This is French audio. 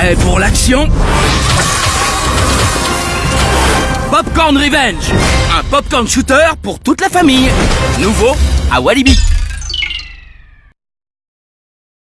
Prêt pour l'action? Popcorn Revenge. Un popcorn shooter pour toute la famille. Nouveau à Walibi.